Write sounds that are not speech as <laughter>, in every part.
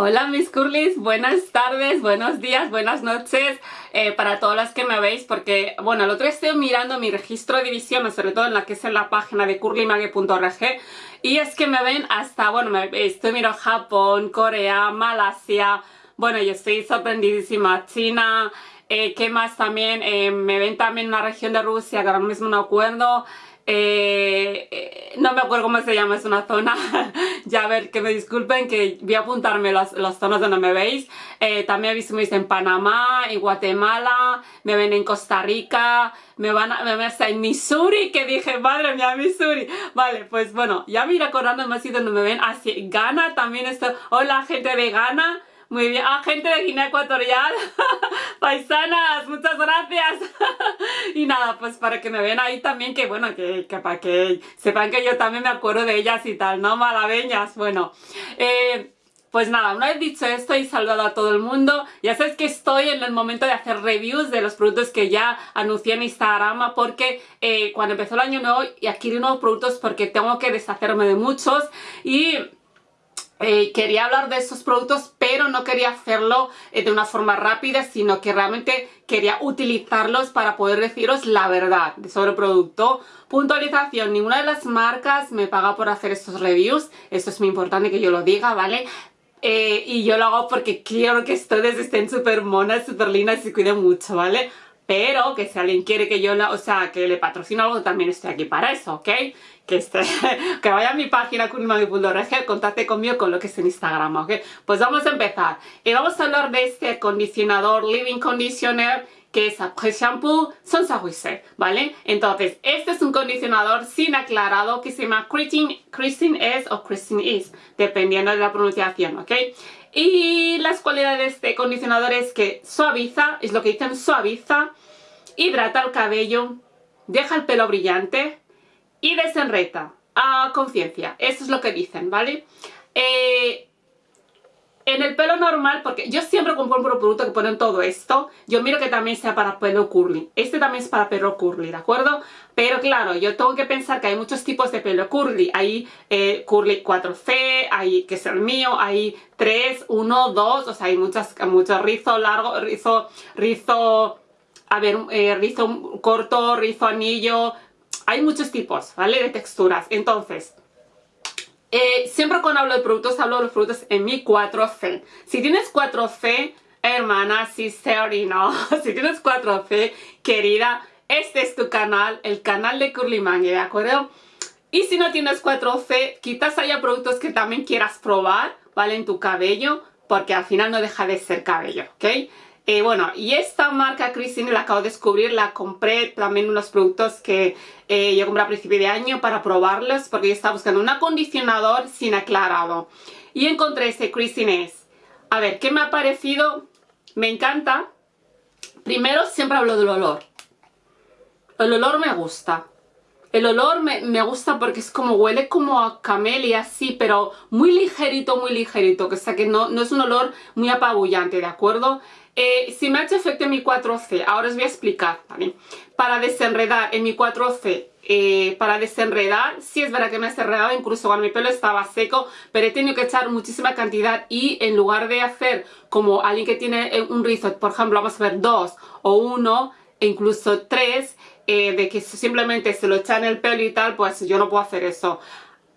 Hola mis curlis, buenas tardes, buenos días, buenas noches eh, para todas las que me veis porque, bueno, el otro día estoy mirando mi registro de divisiones, sobre todo en la que es en la página de curlymage.org y es que me ven hasta, bueno, me, estoy mirando Japón, Corea, Malasia, bueno, yo estoy sorprendidísima, China, eh, ¿qué más también? Eh, me ven también en una región de Rusia que ahora mismo no acuerdo, eh, eh, no me acuerdo cómo se llama, es una zona, <laughs> ya a ver, que me disculpen, que voy a apuntarme las, las zonas donde me veis. Eh, también he visto en Panamá, en Guatemala, me ven en Costa Rica, me van a, me ven hasta en Missouri, que dije, madre mía, Missouri. Vale, pues bueno, ya me iré acordando más y donde me ven, así, Ghana también esto, hola gente de Ghana, muy bien. Ah, gente de Guinea Ecuatorial. <laughs> Paisanas, muchas gracias. <laughs> y nada, pues para que me vean ahí también, que bueno, que, para que sepan que yo también me acuerdo de ellas y tal, ¿no? Malabeñas. Bueno, eh, Pues nada, una vez dicho esto y saludado a todo el mundo, ya sabes que estoy en el momento de hacer reviews de los productos que ya anuncié en Instagram porque eh, cuando empezó el año nuevo y adquirí nuevos productos porque tengo que deshacerme de muchos y eh, quería hablar de estos productos pero no quería hacerlo eh, de una forma rápida sino que realmente quería utilizarlos para poder deciros la verdad sobre el producto puntualización, ninguna de las marcas me paga por hacer estos reviews esto es muy importante que yo lo diga, ¿vale? Eh, y yo lo hago porque quiero que ustedes estén súper monas, súper lindas y cuiden mucho, ¿vale? Pero que si alguien quiere que yo, la, o sea, que le patrocine algo, también estoy aquí para eso, ¿ok? Que, esté, <laughs> que vaya a mi página kunimami.org, contacte conmigo con lo que es en Instagram, ¿ok? Pues vamos a empezar. Y vamos a hablar de este acondicionador Living Conditioner que es Après Shampoo Sans ¿vale? Entonces, este es un condicionador sin aclarado que se llama Christine, Christine S o Christine Is, dependiendo de la pronunciación, ¿ok? Y las cualidades de acondicionador es que suaviza, es lo que dicen, suaviza, hidrata el cabello, deja el pelo brillante y desenreta a conciencia. Eso es lo que dicen, ¿vale? Eh, en el pelo normal, porque yo siempre compro un producto que ponen todo esto, yo miro que también sea para pelo curly. Este también es para pelo curly, ¿de acuerdo? Pero claro, yo tengo que pensar que hay muchos tipos de pelo curly. Hay eh, curly 4C, hay, que es el mío, hay 3, 1, 2, o sea, hay muchas, muchos rizo largo, rizo, rizo, a ver, eh, rizo corto, rizo anillo, hay muchos tipos, ¿vale? De texturas. Entonces, eh, siempre cuando hablo de productos, hablo de los productos en mi 4C. Si tienes 4C, hermana, sister y no, <laughs> si tienes 4C, querida, este es tu canal, el canal de Curly Mangue, ¿de acuerdo? Y si no tienes 4C, quizás haya productos que también quieras probar, ¿vale? En tu cabello, porque al final no deja de ser cabello, ¿ok? Eh, bueno, y esta marca Christine la acabo de descubrir, la compré también unos productos que eh, yo compré a principio de año para probarlos porque yo estaba buscando un acondicionador sin aclarado. Y encontré este Christine S. A ver, ¿qué me ha parecido? Me encanta. Primero siempre hablo del olor. El olor me gusta. El olor me, gusta porque es como, huele como a camelia, sí, pero muy ligerito, muy ligerito, que o sea que no, no es un olor muy apabullante, ¿de acuerdo? Eh, si me ha hecho efecto en mi 4C, ahora os voy a explicar. Para desenredar en mi 4C, eh, para desenredar, sí es verdad que me ha desenredado, incluso cuando mi pelo estaba seco, pero he tenido que echar muchísima cantidad y en lugar de hacer como alguien que tiene eh, un rizo, por ejemplo, vamos a ver dos o uno, e incluso tres, de que simplemente se lo echa en el pelo y tal, pues yo no puedo hacer eso.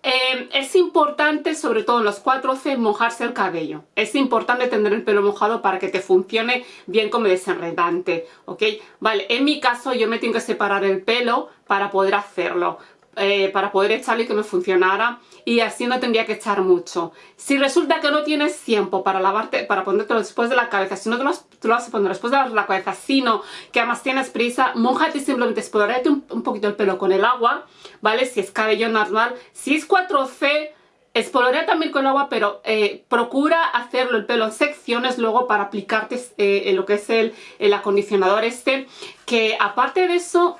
Em, es importante, sobre todo en los 4C, mojarse el cabello. Es importante tener el pelo mojado para que te funcione bien como desenredante, ¿ok? Vale, en mi caso yo me tengo que separar el pelo para poder hacerlo. Eh, para poder echarle y que me funcionara y así no tendría que echar mucho. Si resulta que no tienes tiempo para lavarte, para ponértelo después de la cabeza, si no te lo, vas a poner después de la cabeza, sino que además tienes prisa, mojate simplemente, explorate un, poquito el pelo con el agua, ¿vale? Si es cabello normal, si es 4C, Espolorea también con agua, pero eh, procura hacerlo el pelo en secciones luego para aplicarte eh, lo que es el, el acondicionador este, que aparte de eso,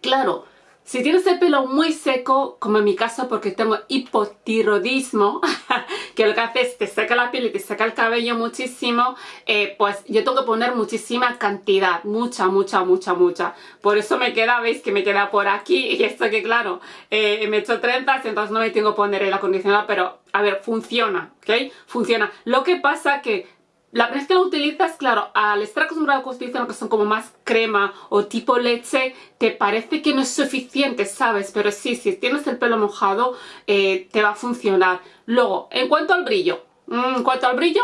claro, si tienes el pelo muy seco, como en mi caso porque tengo hipotiroidismo, <laughs> que lo que hace es te seca la piel y te seca el cabello muchísimo, eh, pues yo tengo que poner muchísima cantidad, mucha, mucha, mucha, mucha. Por eso me queda, veis que me queda por aquí y esto que claro, eh, me he hecho trenzas, entonces no me tengo que poner el acondicionador, pero a ver, funciona, ¿ok? Funciona. Lo que pasa que la vez que lo utilizas, claro, al estar acostumbrado a lo que son como más crema o tipo leche, te parece que no es suficiente, ¿sabes? Pero sí, si tienes el pelo mojado, eh, te va a funcionar. Luego, en cuanto al brillo, mm, en cuanto al brillo,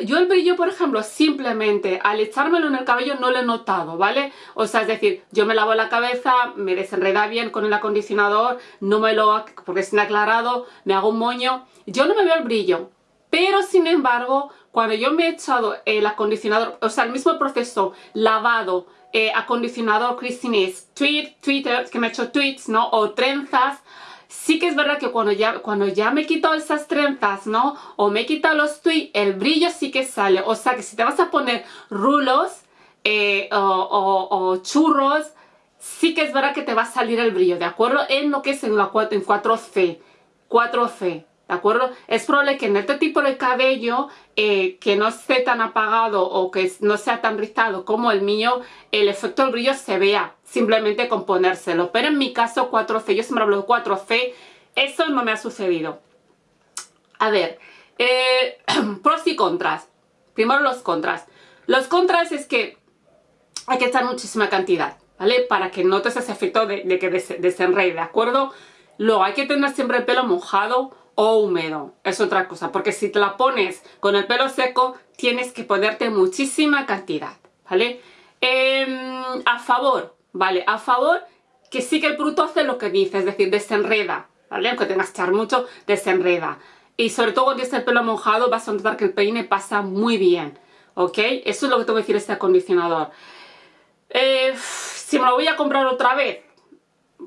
yo el brillo, por ejemplo, simplemente al echármelo en el cabello no lo he notado, ¿vale? O sea, es decir, yo me lavo la cabeza, me desenreda bien con el acondicionador, no me lo... porque es aclarado, me hago un moño, yo no me veo el brillo, pero sin embargo, cuando yo me he echado el acondicionador, o sea, el mismo proceso, lavado, eh, acondicionador Christine's tweet, Twitter, que me he hecho tweets, ¿no? O trenzas, sí que es verdad que cuando ya, cuando ya me he quitado esas trenzas, ¿no? O me he quitado los tweets, el brillo sí que sale. O sea, que si te vas a poner rulos eh, o, churros, sí que es verdad que te va a salir el brillo, ¿de acuerdo? En lo que es en, la, en 4C. 4C. ¿De acuerdo? Es probable que en este tipo de cabello eh, que no esté tan apagado o que no sea tan rizado como el mío, el efecto del brillo se vea simplemente con ponérselo. Pero en mi caso 4C, yo siempre hablo de 4C, eso no me ha sucedido. A ver, eh, <clears throat> pros y contras. Primero los contras. Los contras es que hay que echar muchísima cantidad, ¿vale? Para que notes ese efecto de, de que desenrede, ¿de acuerdo? Luego hay que tener siempre el pelo mojado húmedo, es otra cosa, porque si te la pones con el pelo seco, tienes que ponerte muchísima cantidad, ¿vale? Em, a favor, ¿vale? A favor que sí que el producto hace lo que dice, es decir, desenreda, ¿vale? Aunque tengas que echar mucho, desenreda. Y sobre todo cuando tienes el pelo mojado vas a notar que el peine pasa muy bien, ¿ok? Eso es lo que tengo que decir este acondicionador. Eh, si me lo voy a comprar otra vez,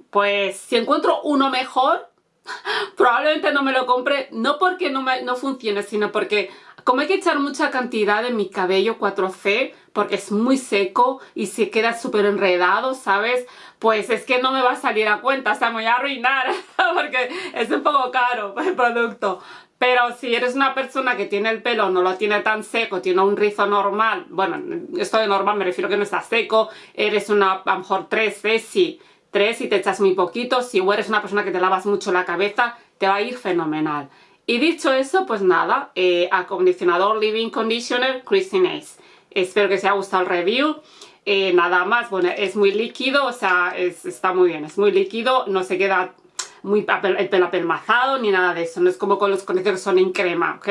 pues si encuentro uno mejor, probablemente no me lo compre, no porque no, me, no funcione, sino porque como hay que echar mucha cantidad en mi cabello 4C, porque es muy seco y se queda súper enredado, ¿sabes? Pues es que no me va a salir a cuenta, o sea, me voy a arruinar, <laughs> porque es un poco caro <laughs> el producto. Pero si eres una persona que tiene el pelo, no lo tiene tan seco, tiene un rizo normal, bueno, esto de normal me refiero que no está seco, eres una, a lo mejor 13, sí, 3 y te echas muy poquito. Si eres una persona que te lavas mucho la cabeza, te va a ir fenomenal. Y dicho eso, pues nada, eh, acondicionador Living Conditioner Christine Ace. Espero que os haya gustado el review. Eh, nada más, bueno, es muy líquido, o sea, está muy bien, es muy líquido, no se queda muy el pelo apelmazado ni nada de eso, no es como con los condicionadores que son en crema, ¿ok?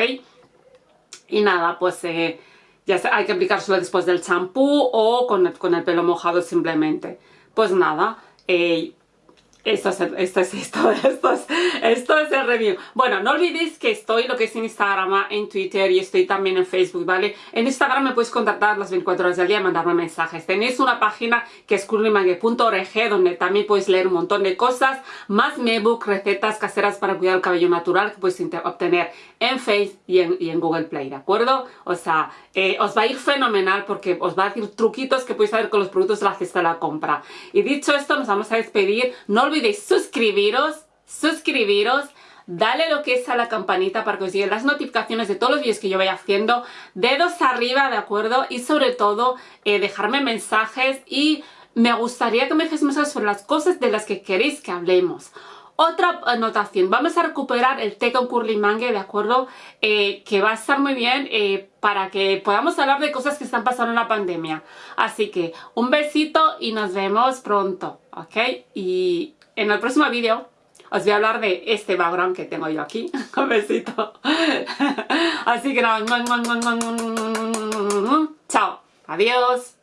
Y nada, pues eh, ya hay que aplicárselo después del champú o con con el pelo mojado simplemente. Pues nada, <laughs> esto es, esto es esto, esto es, el review. Bueno, no olvidéis que estoy lo que es en Instagram, en Twitter y estoy también en Facebook, ¿vale? En Instagram me podéis contactar las 24 horas del día y mandarme mensajes. Tenéis una página que es curlymangue.org donde también podéis leer un montón de cosas, más mi recetas caseras para cuidar el cabello natural que podéis obtener en Facebook y en, Google Play, ¿de acuerdo? O sea, eh, os va a ir fenomenal porque os va a decir truquitos que podéis hacer con los productos de la cesta de la compra. Y dicho esto, nos vamos a despedir. No olvidéis suscribiros, suscribiros, dale lo que es a la campanita para que os lleguen las notificaciones de todos los vídeos que yo vaya haciendo, dedos arriba, ¿de acuerdo? Y sobre todo, eh, dejarme mensajes y me gustaría que me dejéis mensajes sobre las cosas de las que queréis que hablemos. Otra anotación, vamos a recuperar el té con curly mangue, ¿de acuerdo? Eh, que va a estar muy bien eh, para que podamos hablar de cosas que están pasando en la pandemia. Así que un besito y nos vemos pronto, ¿ok? Y en el próximo vídeo os voy a hablar de este background que tengo yo aquí. un besito. Así que nada, chao, adiós.